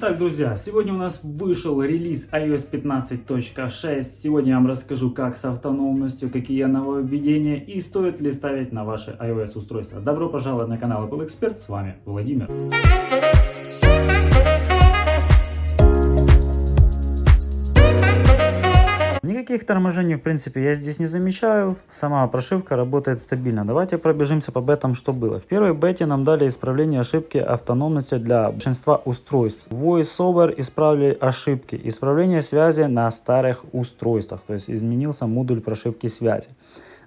Так, друзья, сегодня у нас вышел релиз iOS 15.6. Сегодня я вам расскажу, как с автономностью, какие нововведения и стоит ли ставить на ваши iOS устройства. Добро пожаловать на канал Apple Expert, с вами Владимир. Никаких торможений, в принципе, я здесь не замечаю. Сама прошивка работает стабильно. Давайте пробежимся по бетам, что было. В первой бете нам дали исправление ошибки автономности для большинства устройств. VoiceOver исправили ошибки. Исправление связи на старых устройствах. То есть изменился модуль прошивки связи.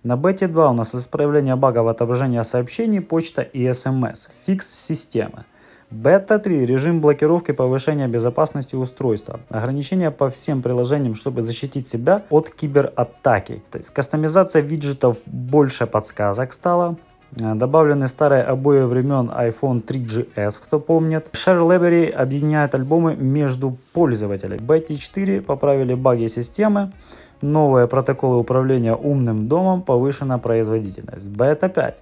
На бете 2 у нас исправление багов отображения сообщений, почта и смс. Фикс системы. Бета 3. Режим блокировки повышения безопасности устройства. Ограничения по всем приложениям, чтобы защитить себя от кибератаки. То есть кастомизация виджетов больше подсказок стало. Э, добавлены старые обои времен iPhone 3GS, кто помнит. Share Library объединяет альбомы между пользователями. Бета 4 поправили баги системы. Новые протоколы управления умным домом, повышена производительность. Бета 5.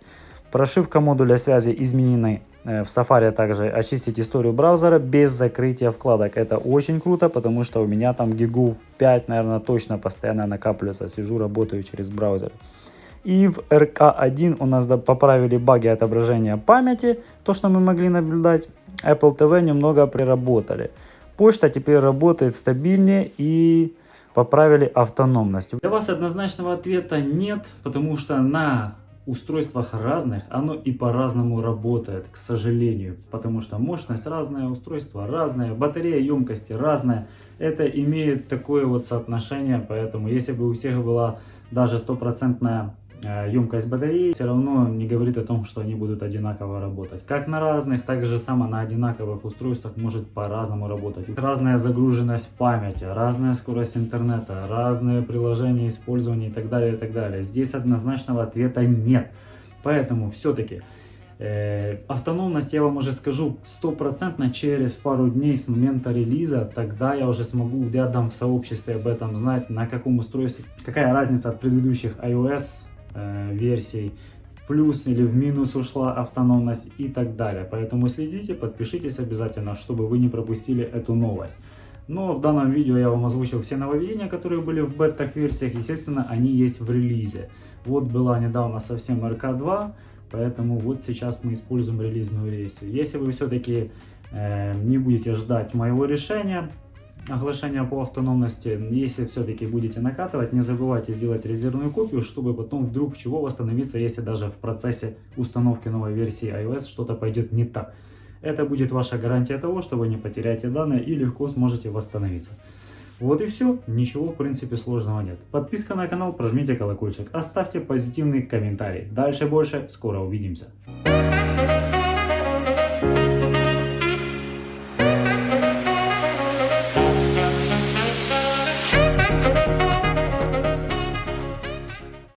Прошивка модуля связи изменены в Safari также очистить историю браузера без закрытия вкладок. Это очень круто, потому что у меня там гигу 5, наверное, точно постоянно накапливается. Сижу, работаю через браузер. И в RK1 у нас поправили баги отображения памяти, то, что мы могли наблюдать. Apple TV немного приработали. Почта теперь работает стабильнее и поправили автономность. Для вас однозначного ответа нет, потому что на устройствах разных, оно и по-разному работает, к сожалению. Потому что мощность разная, устройство разное, батарея емкости разная. Это имеет такое вот соотношение, поэтому если бы у всех была даже стопроцентная емкость батареи все равно не говорит о том, что они будут одинаково работать. Как на разных, так же само на одинаковых устройствах может по-разному работать. Разная загруженность памяти, разная скорость интернета, разные приложения использования и так далее, и так далее. Здесь однозначного ответа нет. Поэтому все-таки э, автономность я вам уже скажу стопроцентно через пару дней с момента релиза. Тогда я уже смогу, я дам в сообществе об этом знать, на каком устройстве, какая разница от предыдущих iOS э, версий, в плюс или в минус ушла автономность и так далее. Поэтому следите, подпишитесь обязательно, чтобы вы не пропустили эту новость. Но в данном видео я вам озвучил все нововведения, которые были в бетах версиях. Естественно, они есть в релизе. Вот была недавно совсем RK2, поэтому вот сейчас мы используем релизную версию. Если вы все-таки э, не будете ждать моего решения, оглашения по автономности, если все-таки будете накатывать, не забывайте сделать резервную копию, чтобы потом вдруг чего восстановиться, если даже в процессе установки новой версии iOS что-то пойдет не так. Это будет ваша гарантия того, что вы не потеряете данные и легко сможете восстановиться. Вот и все, ничего в принципе сложного нет. Подписка на канал, прожмите колокольчик, оставьте позитивный комментарий. Дальше больше, скоро увидимся.